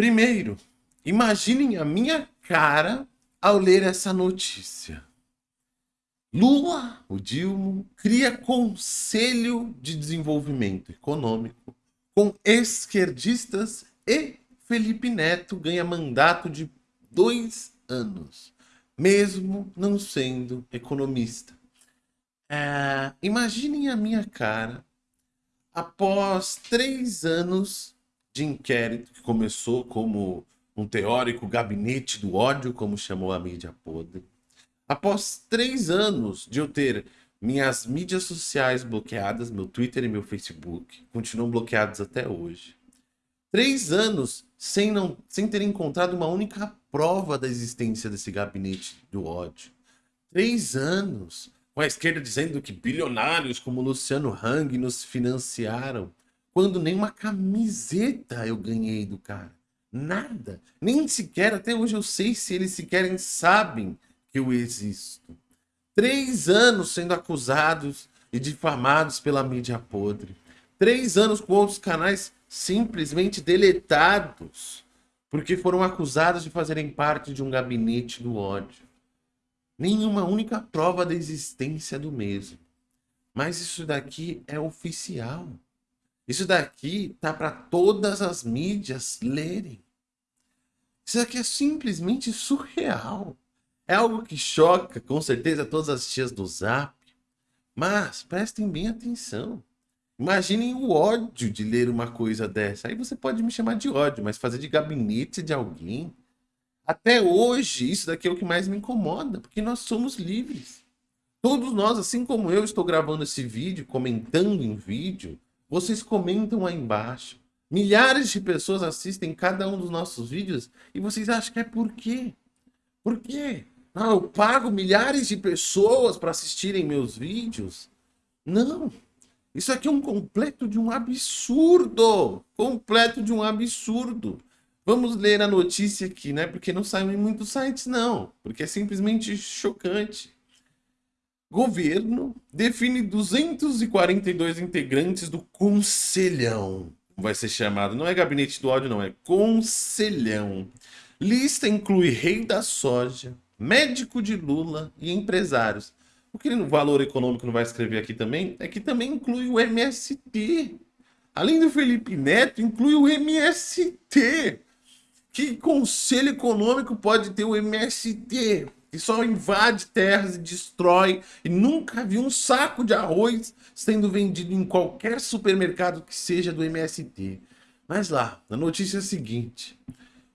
Primeiro, imaginem a minha cara ao ler essa notícia. Lula, o Dilma, cria Conselho de Desenvolvimento Econômico com esquerdistas e Felipe Neto ganha mandato de dois anos, mesmo não sendo economista. É, imaginem a minha cara após três anos de inquérito que começou como um teórico gabinete do ódio, como chamou a mídia podre. Após três anos de eu ter minhas mídias sociais bloqueadas, meu Twitter e meu Facebook, continuam bloqueados até hoje. Três anos sem, não, sem ter encontrado uma única prova da existência desse gabinete do ódio. Três anos com a esquerda dizendo que bilionários como Luciano Hang nos financiaram, quando nem uma camiseta eu ganhei do cara. Nada. Nem sequer, até hoje eu sei se eles sequer sabem que eu existo. Três anos sendo acusados e difamados pela mídia podre. Três anos com outros canais simplesmente deletados porque foram acusados de fazerem parte de um gabinete do ódio. Nenhuma única prova da existência do mesmo. Mas isso daqui é oficial. Isso daqui tá para todas as mídias lerem. Isso daqui é simplesmente surreal. É algo que choca, com certeza, todas as tias do Zap. Mas prestem bem atenção. Imaginem o ódio de ler uma coisa dessa. Aí você pode me chamar de ódio, mas fazer de gabinete de alguém. Até hoje, isso daqui é o que mais me incomoda, porque nós somos livres. Todos nós, assim como eu estou gravando esse vídeo, comentando em vídeo, vocês comentam aí embaixo. Milhares de pessoas assistem cada um dos nossos vídeos e vocês acham que é por quê? Por quê? Ah, eu pago milhares de pessoas para assistirem meus vídeos? Não. Isso aqui é um completo de um absurdo. Completo de um absurdo. Vamos ler a notícia aqui, né? Porque não saiu em muitos sites, não. Porque é simplesmente chocante. Governo define 242 integrantes do Conselhão. Vai ser chamado. Não é gabinete do ódio, não. É Conselhão. Lista inclui rei da soja, médico de Lula e empresários. O que o valor econômico não vai escrever aqui também é que também inclui o MST. Além do Felipe Neto, inclui o MST. Que conselho econômico pode ter o MST? Que só invade terras e destrói e nunca viu um saco de arroz sendo vendido em qualquer supermercado que seja do MST. Mas lá, a notícia é a seguinte.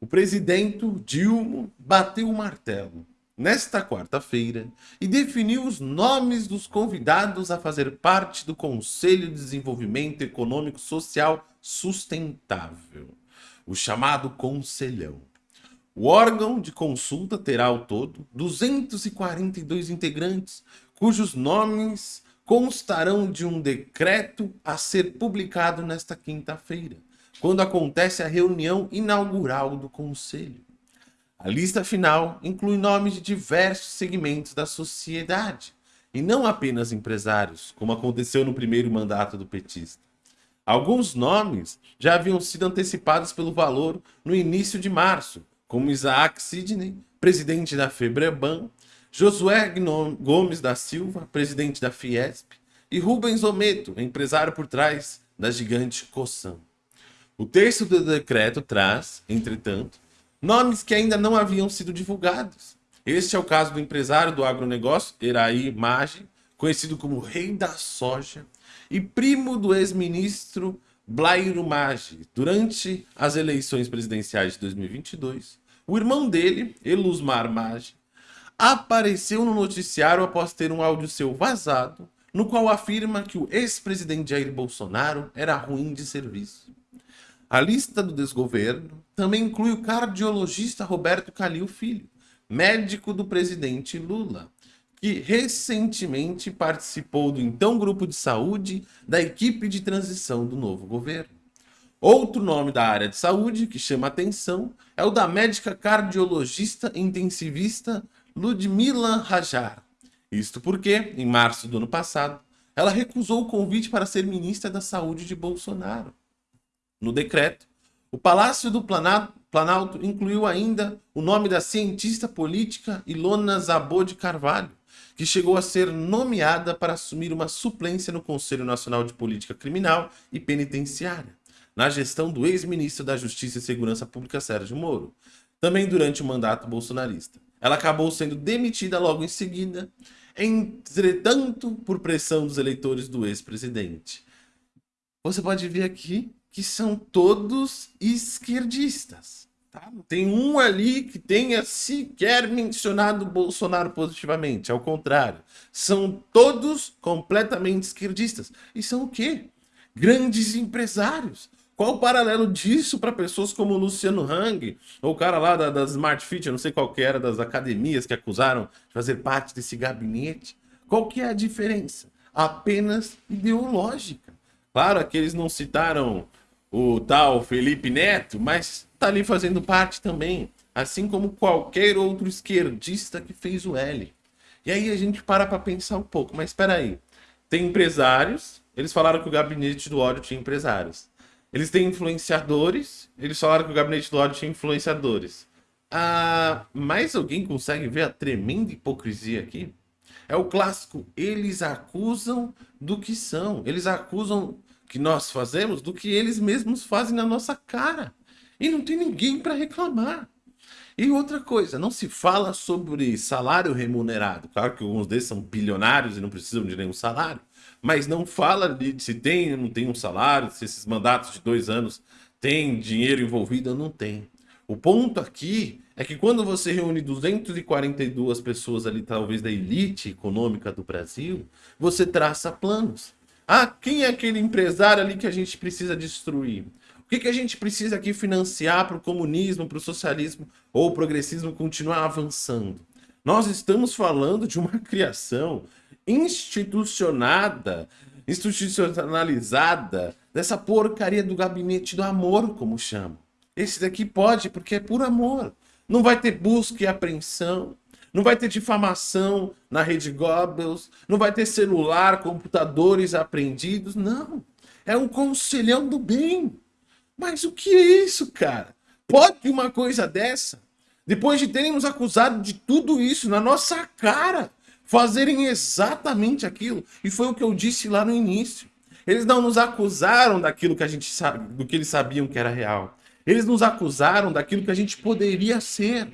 O presidente Dilma bateu o martelo nesta quarta-feira e definiu os nomes dos convidados a fazer parte do Conselho de Desenvolvimento Econômico Social Sustentável, o chamado Conselhão. O órgão de consulta terá ao todo 242 integrantes, cujos nomes constarão de um decreto a ser publicado nesta quinta-feira, quando acontece a reunião inaugural do Conselho. A lista final inclui nomes de diversos segmentos da sociedade, e não apenas empresários, como aconteceu no primeiro mandato do petista. Alguns nomes já haviam sido antecipados pelo valor no início de março, como Isaac Sidney, presidente da Febreban, Josué Gomes da Silva, presidente da Fiesp, e Rubens Ometo, empresário por trás da gigante Coçam. O texto do decreto traz, entretanto, nomes que ainda não haviam sido divulgados. Este é o caso do empresário do agronegócio, Eraí Maggi, conhecido como Rei da Soja, e primo do ex-ministro Blairo Maggi. Durante as eleições presidenciais de 2022, o irmão dele, Elusmar Maggi, apareceu no noticiário após ter um áudio seu vazado, no qual afirma que o ex-presidente Jair Bolsonaro era ruim de serviço. A lista do desgoverno também inclui o cardiologista Roberto Calil Filho, médico do presidente Lula, que recentemente participou do então grupo de saúde da equipe de transição do novo governo. Outro nome da área de saúde que chama atenção é o da médica cardiologista intensivista Ludmila Rajar. Isto porque, em março do ano passado, ela recusou o convite para ser ministra da Saúde de Bolsonaro. No decreto, O Palácio do Planalto incluiu ainda o nome da cientista política Ilona Zabô de Carvalho, que chegou a ser nomeada para assumir uma suplência no Conselho Nacional de Política Criminal e Penitenciária, na gestão do ex-ministro da Justiça e Segurança Pública Sérgio Moro, também durante o mandato bolsonarista. Ela acabou sendo demitida logo em seguida, entretanto, por pressão dos eleitores do ex-presidente. Você pode ver aqui que são todos esquerdistas. Tá? Não tem um ali que tenha sequer mencionado Bolsonaro positivamente. Ao contrário, são todos completamente esquerdistas. E são o quê? Grandes empresários. Qual o paralelo disso para pessoas como o Luciano Hang, ou o cara lá da, da Smart Fit, eu não sei qual que era, das academias que acusaram de fazer parte desse gabinete? Qual que é a diferença? Apenas ideológica. Claro que eles não citaram o tal Felipe Neto, mas tá ali fazendo parte também, assim como qualquer outro esquerdista que fez o L. E aí a gente para para pensar um pouco, mas espera aí. Tem empresários, eles falaram que o gabinete do ódio tinha empresários. Eles têm influenciadores, eles falaram que o gabinete do ódio tinha influenciadores. Ah, mais alguém consegue ver a tremenda hipocrisia aqui? É o clássico, eles acusam do que são. Eles acusam que nós fazemos do que eles mesmos fazem na nossa cara. E não tem ninguém para reclamar. E outra coisa, não se fala sobre salário remunerado. Claro que alguns deles são bilionários e não precisam de nenhum salário. Mas não fala de se tem ou não tem um salário, se esses mandatos de dois anos têm dinheiro envolvido ou não tem. O ponto aqui é que quando você reúne 242 pessoas ali, talvez da elite econômica do Brasil, você traça planos. Ah, quem é aquele empresário ali que a gente precisa destruir? O que, que a gente precisa aqui financiar para o comunismo, para o socialismo ou o progressismo continuar avançando? Nós estamos falando de uma criação institucionada, institucionalizada dessa porcaria do gabinete do amor, como chama. Esse daqui pode, porque é por amor. Não vai ter busca e apreensão, não vai ter difamação na rede Goebbels, não vai ter celular, computadores apreendidos, não. É um conselhão do bem. Mas o que é isso, cara? Pode uma coisa dessa? Depois de terem nos acusado de tudo isso na nossa cara, fazerem exatamente aquilo. E foi o que eu disse lá no início. Eles não nos acusaram daquilo que a gente sabe, do que eles sabiam que era real. Eles nos acusaram daquilo que a gente poderia ser.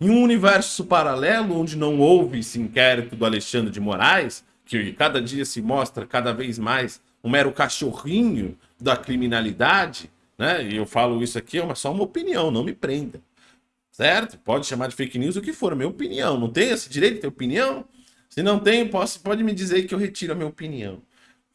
Em um universo paralelo, onde não houve esse inquérito do Alexandre de Moraes, que cada dia se mostra cada vez mais um mero cachorrinho da criminalidade, né? E eu falo isso aqui, é só uma opinião, não me prenda. Certo? Pode chamar de fake news o que for, minha opinião. Não tem esse direito de ter opinião? Se não tem, posso, pode me dizer que eu retiro a minha opinião.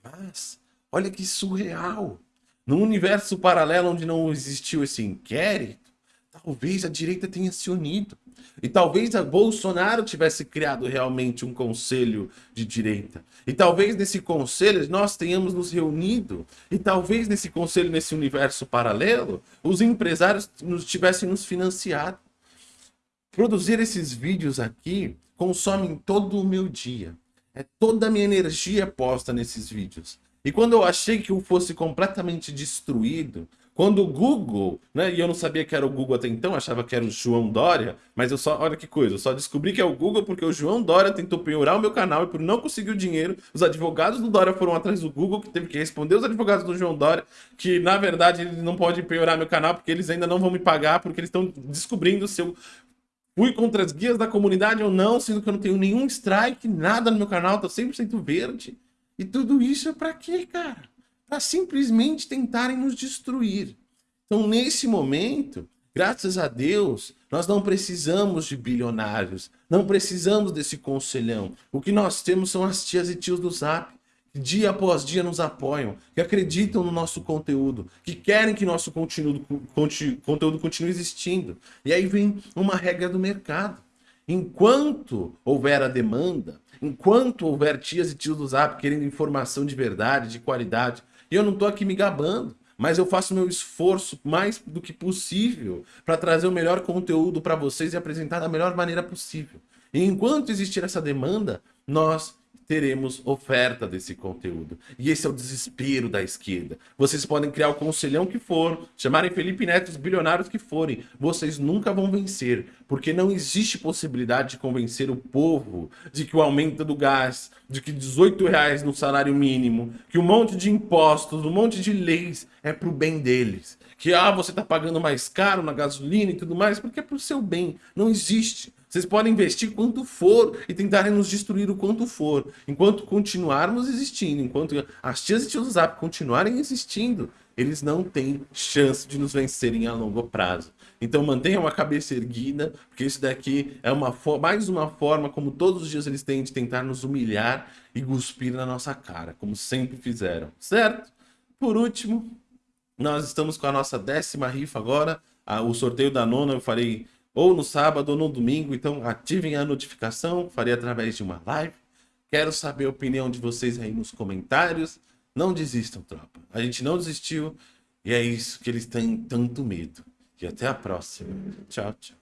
Mas, olha que surreal. Num universo paralelo onde não existiu esse inquérito, talvez a direita tenha se unido. E talvez a Bolsonaro tivesse criado realmente um conselho de direita. E talvez nesse conselho nós tenhamos nos reunido. E talvez nesse conselho, nesse universo paralelo, os empresários nos tivessem nos financiado. Produzir esses vídeos aqui consome todo o meu dia. É toda a minha energia posta nesses vídeos. E quando eu achei que eu fosse completamente destruído, quando o Google, né, e eu não sabia que era o Google até então, achava que era o João Dória, mas eu só, olha que coisa, eu só descobri que é o Google porque o João Dória tentou penhorar o meu canal e por não conseguir o dinheiro, os advogados do Dória foram atrás do Google, que teve que responder os advogados do João Dória, que na verdade eles não podem penhorar meu canal porque eles ainda não vão me pagar, porque eles estão descobrindo se eu fui contra as guias da comunidade ou não, sendo que eu não tenho nenhum strike, nada no meu canal, tô 100% verde. E tudo isso é pra quê, cara? para simplesmente tentarem nos destruir. Então, nesse momento, graças a Deus, nós não precisamos de bilionários, não precisamos desse conselhão. O que nós temos são as tias e tios do Zap, dia após dia nos apoiam, que acreditam no nosso conteúdo, que querem que nosso conteúdo, conteúdo continue existindo. E aí vem uma regra do mercado. Enquanto houver a demanda, enquanto houver tias e tios do Zap querendo informação de verdade, de qualidade, e eu não estou aqui me gabando, mas eu faço meu esforço mais do que possível para trazer o melhor conteúdo para vocês e apresentar da melhor maneira possível. E enquanto existir essa demanda, nós teremos oferta desse conteúdo. E esse é o desespero da esquerda. Vocês podem criar o conselhão que for, chamarem Felipe Neto os bilionários que forem, vocês nunca vão vencer, porque não existe possibilidade de convencer o povo de que o aumento do gás, de que 18 reais no salário mínimo, que um monte de impostos, um monte de leis é pro bem deles. Que ah, você tá pagando mais caro na gasolina e tudo mais, porque é pro seu bem. Não existe. Vocês podem investir quanto for e tentarem nos destruir o quanto for. Enquanto continuarmos existindo, enquanto as tias e tios do Zap continuarem existindo, eles não têm chance de nos vencerem a longo prazo. Então mantenham a cabeça erguida, porque isso daqui é uma mais uma forma, como todos os dias eles têm, de tentar nos humilhar e cuspir na nossa cara, como sempre fizeram, certo? Por último, nós estamos com a nossa décima rifa agora, o sorteio da nona eu farei ou no sábado ou no domingo, então ativem a notificação, farei através de uma live. Quero saber a opinião de vocês aí nos comentários. Não desistam, tropa. A gente não desistiu e é isso que eles têm tanto medo. E até a próxima. Tchau, tchau.